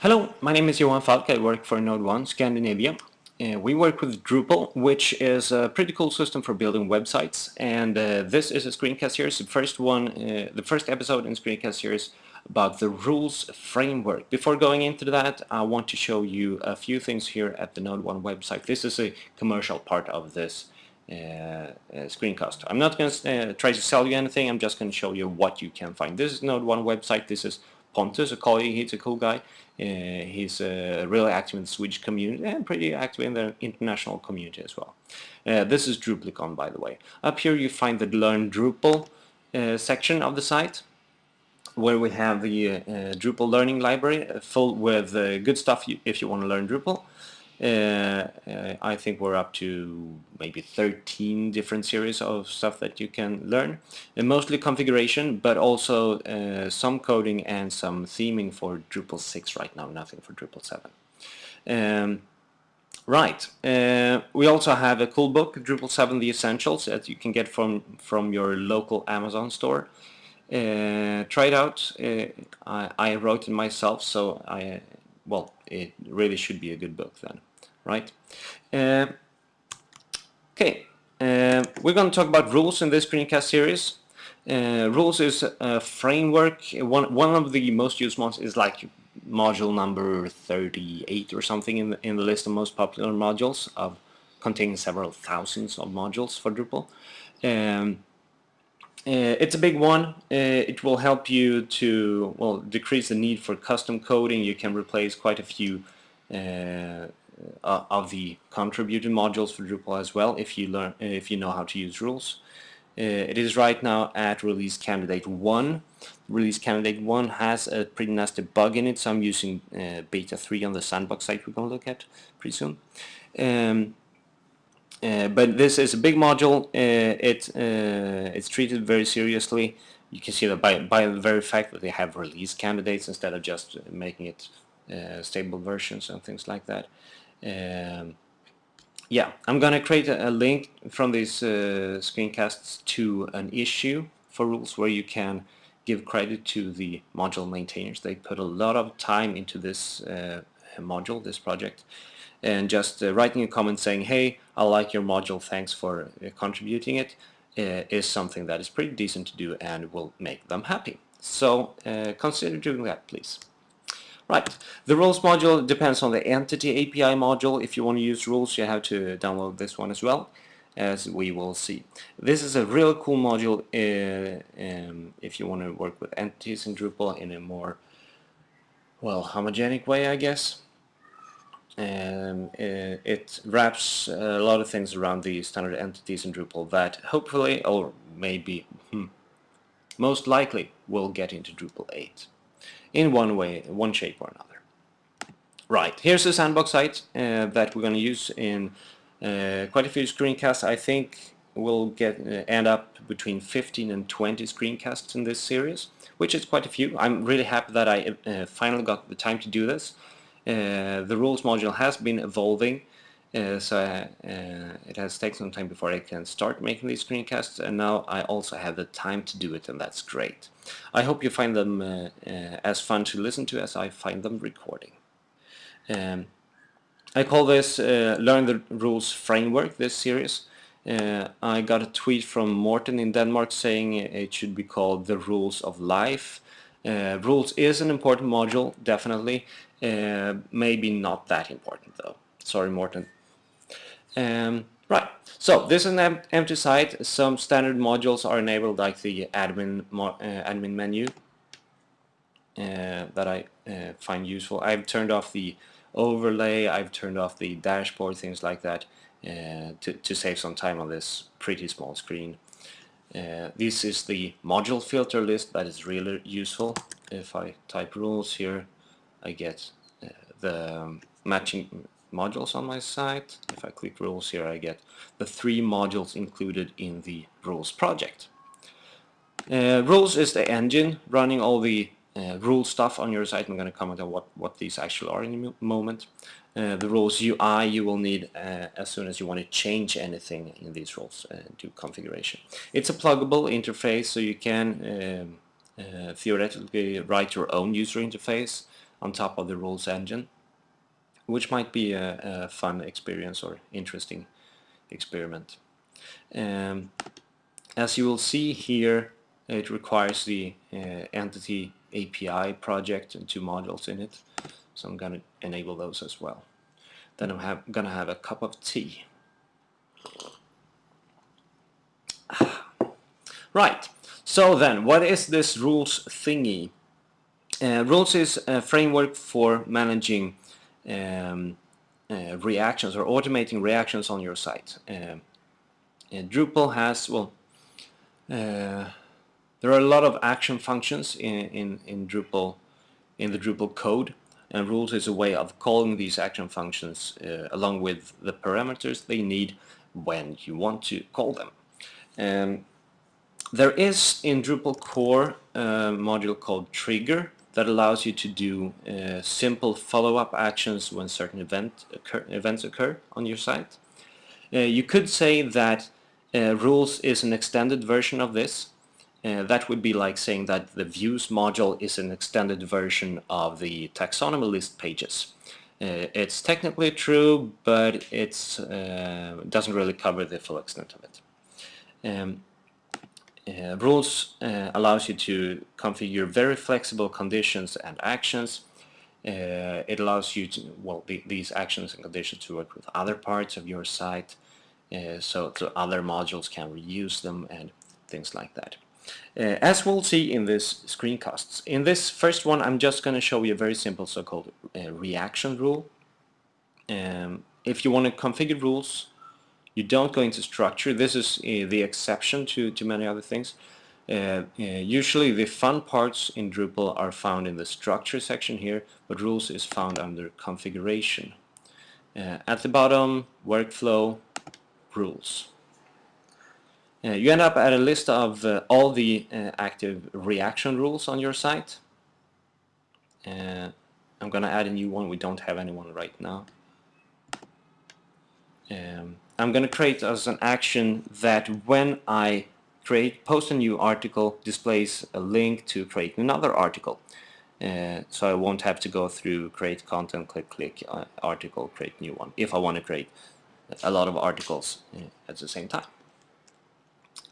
Hello, my name is Johan Falk. I work for NodeOne Scandinavia. Uh, we work with Drupal, which is a pretty cool system for building websites. And uh, this is a screencast series, the first one, uh, the first episode in screencast series about the rules framework. Before going into that, I want to show you a few things here at the NodeOne website. This is a commercial part of this uh, uh, screencast. I'm not going to uh, try to sell you anything, I'm just going to show you what you can find. This is NodeOne website, this is Pontus, a colleague, he's a cool guy. Uh, he's uh, really active in the Swedish community and pretty active in the international community as well. Uh, this is Druplicon, by the way. Up here you find the Learn Drupal section of the site where we have the uh, Drupal learning library full with uh, good stuff you, if you want to learn Drupal. Uh, uh, I think we're up to maybe 13 different series of stuff that you can learn. And mostly configuration, but also uh, some coding and some theming for Drupal 6 right now, nothing for Drupal 7. Um, right, uh, we also have a cool book, Drupal 7 The Essentials, that you can get from, from your local Amazon store. Uh, try it out. Uh, I, I, wrote it myself, so I well, it really should be a good book then right? Uh, okay, uh, we're going to talk about rules in this screencast series. Uh, rules is a framework. One one of the most used ones is like module number 38 or something in the, in the list of most popular modules of containing several thousands of modules for Drupal. Um, uh, it's a big one. Uh, it will help you to well decrease the need for custom coding. You can replace quite a few uh, uh, of the contributed modules for Drupal as well if you learn if you know how to use rules. Uh, it is right now at release candidate 1. Release candidate 1 has a pretty nasty bug in it, so I'm using uh, beta 3 on the sandbox site we're going to look at pretty soon. Um, uh, but this is a big module, uh, it, uh, it's treated very seriously. You can see that by, by the very fact that they have release candidates instead of just making it stable versions and things like that. Um, yeah, I'm gonna create a, a link from these uh, screencasts to an issue for rules where you can give credit to the module maintainers. They put a lot of time into this uh, module, this project, and just uh, writing a comment saying, hey, I like your module, thanks for uh, contributing it, uh, is something that is pretty decent to do and will make them happy. So uh, consider doing that, please. Right, the rules module depends on the entity API module. If you want to use rules, you have to download this one as well, as we will see. This is a real cool module uh, um, if you want to work with entities in Drupal in a more, well, homogenic way, I guess. Um, uh, it wraps a lot of things around the standard entities in Drupal that hopefully, or maybe, hmm, most likely, will get into Drupal 8 in one way, one shape or another. Right, here's the sandbox site uh, that we're going to use in uh, quite a few screencasts. I think we'll get uh, end up between 15 and 20 screencasts in this series, which is quite a few. I'm really happy that I uh, finally got the time to do this. Uh, the rules module has been evolving uh, so uh, it has taken some time before I can start making these screencasts and now I also have the time to do it and that's great. I hope you find them uh, uh as fun to listen to as I find them recording. Um, I call this uh, Learn the Rules Framework, this series. Uh, I got a tweet from Morten in Denmark saying it should be called The Rules of Life. rules is an important module, definitely. maybe not that important though. Sorry Morten, um, right, so this is an empty site. Some standard modules are enabled like the admin, uh, admin menu uh, that I uh, find useful. I've turned off the overlay, I've turned off the dashboard, things like that uh, to, to save some time on this pretty small screen. Uh, this is the module filter list that is really useful. If I type rules here, I get uh, the matching modules on my site. If I click rules here I get the three modules included in the rules project. Uh, rules is the engine running all the uh, rule stuff on your site. I'm going to comment on what, what these actually are in a moment. Uh, the rules UI you will need uh, as soon as you want to change anything in these rules uh, do configuration. It's a pluggable interface so you can um, uh, theoretically write your own user interface on top of the rules engine, which might be a, a fun experience or interesting experiment. Um, as you will see here, it requires the uh, entity API project and two modules in it. So I'm going to enable those as well. Then I'm going to have a cup of tea. Right, so then what is this rules thingy? Uh, rules is a framework for managing um, uh, reactions or automating reactions on your site. Uh, Drupal has, well, uh, there are a lot of action functions in, in, in Drupal, in the Drupal code, and rules is a way of calling these action functions uh, along with the parameters they need when you want to call them. Um, there is in Drupal core a module called trigger that allows you to do uh, simple follow-up actions when certain event occur, events occur on your site. Uh, you could say that uh, rules is an extended version of this. Uh, that would be like saying that the views module is an extended version of the taxonomy list pages. Uh, it's technically true, but it uh, doesn't really cover the full extent of it. Um, uh, rules uh, allows you to configure very flexible conditions and actions. Uh, it allows you to, well, the, these actions and conditions to work with other parts of your site, uh, so, so other modules can reuse them and things like that. Uh, as we'll see in this screencasts, in this first one I'm just going to show you a very simple so-called uh, reaction rule. Um, if you want to configure rules you don't go into structure. This is uh, the exception to, to many other things. Uh, uh, usually the fun parts in Drupal are found in the structure section here, but rules is found under configuration. Uh, at the bottom, workflow, rules. Uh, you end up at a list of uh, all the active reaction rules on your site. I'm going to add a new one. We don't have anyone right now. Um, I'm going to create as an action that when I create post a new article displays a link to create another article. Uh, so I won't have to go through create content, click, click, uh, article, create new one, if I want to create a lot of articles uh, at the same time.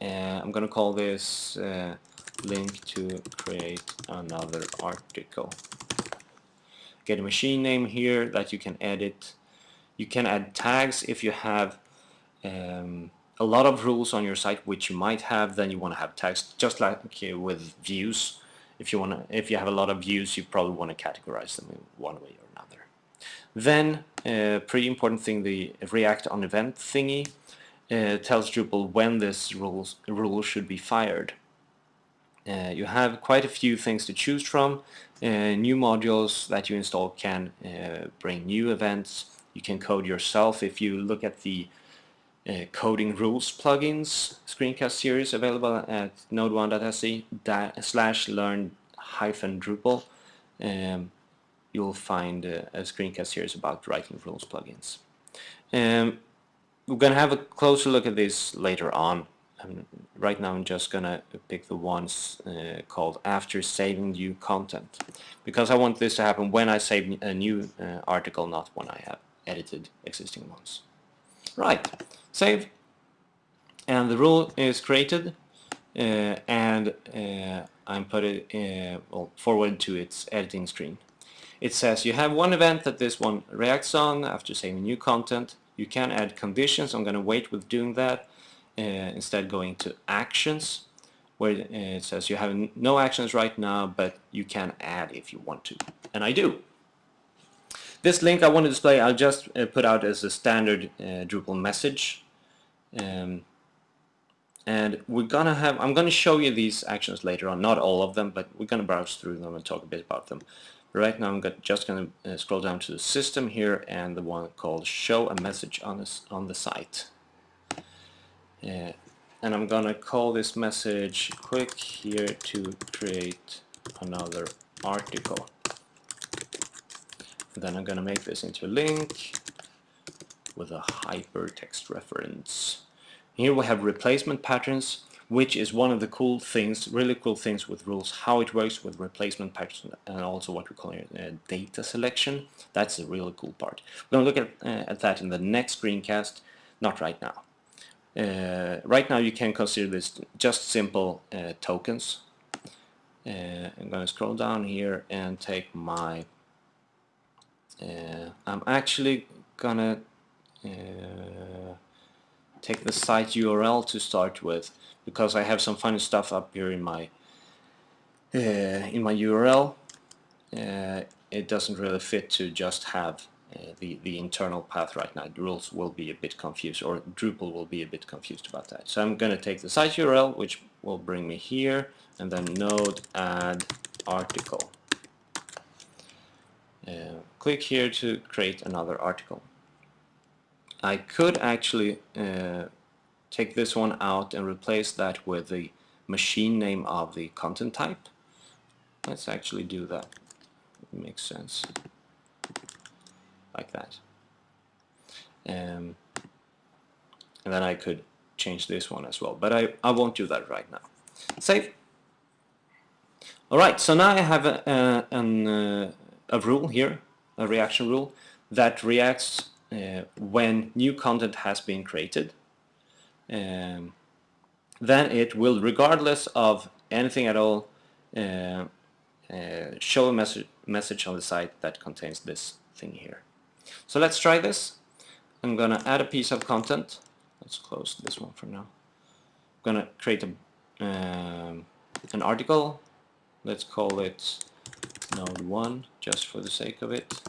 Uh, I'm going to call this uh, link to create another article. Get a machine name here that you can edit. You can add tags if you have um, a lot of rules on your site which you might have then you want to have tags just like uh, with views. If you want to if you have a lot of views you probably want to categorize them in one way or another. Then uh, pretty important thing the react on event thingy uh, tells Drupal when this rules, rule should be fired. Uh, you have quite a few things to choose from uh, new modules that you install can uh, bring new events. You can code yourself. If you look at the uh, coding rules plugins screencast series available at node1.se slash learn hyphen Drupal. Um, you'll find uh, a screencast series about writing rules plugins. Um, we're going to have a closer look at this later on. Um, right now I'm just going to pick the ones uh, called after saving new content because I want this to happen when I save a new uh, article, not when I have edited existing ones. Right save and the rule is created uh, and uh, I'm put it uh, well, forward to its editing screen. It says you have one event that this one reacts on after saving new content. You can add conditions. I'm going to wait with doing that. Uh, instead going to actions where uh, it says you have no actions right now but you can add if you want to. And I do. This link I want to display I'll just uh, put out as a standard Drupal message um, and we're gonna have, I'm gonna show you these actions later on, not all of them, but we're gonna browse through them and talk a bit about them. Right now I'm just gonna uh, scroll down to the system here and the one called show a message on, this, on the site. Uh, and I'm gonna call this message click here to create another article. Then I'm gonna make this into a link with a hypertext reference. Here we have replacement patterns. which is one of the cool things, really cool things with rules, how it works with replacement patterns and also what we call uh, data selection. That's the really cool part. We're going to look at, uh, at that in the next screencast, not right now. Uh, right now you can consider this just simple uh, tokens. Uh, I'm going to scroll down here and take my uh, I'm actually gonna uh, take the site URL to start with because I have some funny stuff up here in my uh, in my URL uh, it doesn't really fit to just have uh, the the internal path right now. The rules will be a bit confused or Drupal will be a bit confused about that. So I'm gonna take the site URL which will bring me here and then node add article. Uh, click here to create another article. I could actually uh, take this one out and replace that with the machine name of the content type. Let's actually do that. It makes sense. Like that. Um, and then I could change this one as well. But I, I won't do that right now. Save. Alright, so now I have a, a, an, uh, a rule here, a reaction rule, that reacts when new content has been created. Um, then it will, regardless of anything at all, uh, uh, show a message, message on the site that contains this thing here. So let's try this. I'm gonna add a piece of content. Let's close this one for now. I'm gonna create a, um, an article. Let's call it node 1 just for the sake of it.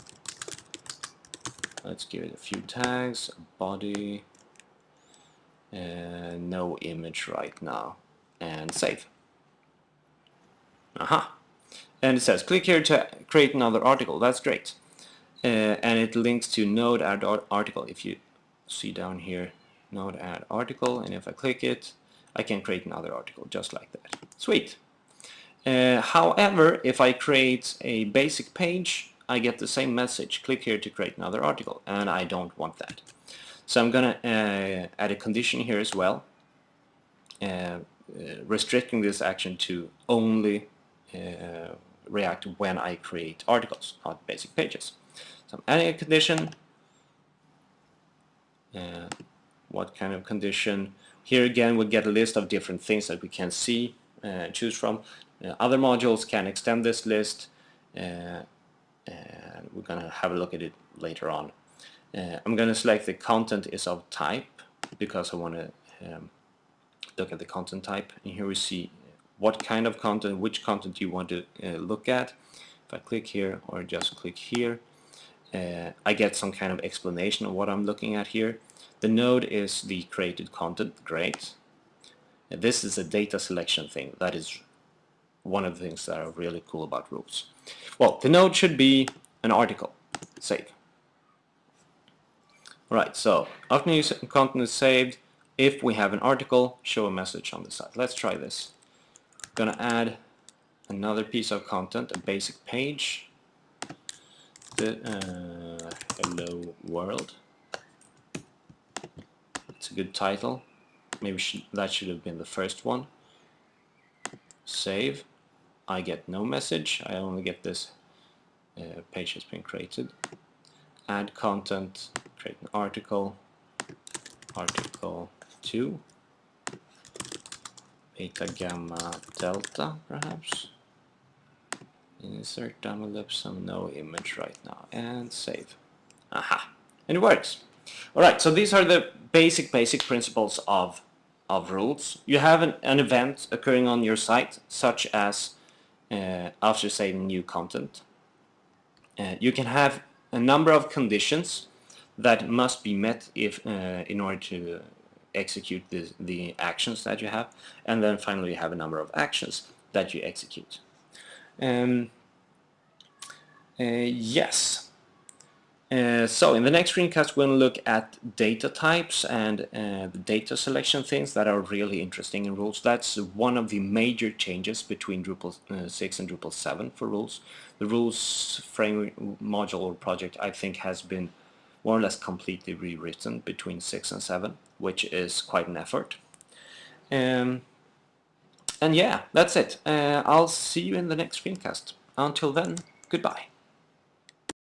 Let's give it a few tags, body, and no image right now, and save. Aha! And it says, click here to create another article. That's great. Uh, and it links to node add article. If you see down here, node add article, and if I click it, I can create another article just like that. Sweet. Uh, however, if I create a basic page, I get the same message. Click here to create another article, and I don't want that. So I'm going to uh, add a condition here as well, uh, uh restricting this action to only uh, react when I create articles, not basic pages. So I'm adding a condition. Uh, what kind of condition? Here again we get a list of different things that we can see, choose from. Uh, other modules can extend this list uh, and we're going to have a look at it later on. Uh, I'm going to select the content is of type because I want to um, look at the content type and here we see what kind of content, which content you want to uh, look at. If I click here or just click here uh, I get some kind of explanation of what I'm looking at here. The node is the created content, great. this is a data selection thing that is one of the things that are really cool about rules. Well, the node should be an article. Save. Alright, so after new content is saved, if we have an article, show a message on the side. Let's try this. I'm gonna add another piece of content, a basic page. The uh, hello world. It's a good title. Maybe that should have been the first one. Save. I get no message. I only get this uh, page has been created. Add content, create an article, article 2, beta, gamma, delta perhaps. Insert dummy some no image right now and save. Aha! And it works. Alright, so these are the basic, basic principles of, of rules. You have an, an event occurring on your site, such as uh, after saving new content. Uh, you can have a number of conditions that must be met if uh, in order to execute the, the actions that you have and then finally you have a number of actions that you execute. Um, uh, yes, uh, so in the next screencast to look at data types and uh, the data selection things that are really interesting in rules. That's one of the major changes between Drupal uh, 6 and Drupal 7 for rules. The rules framework module or project I think has been more or less completely rewritten between 6 and 7 which is quite an effort. Um, and yeah, that's it. Uh, I'll see you in the next screencast. Until then, goodbye.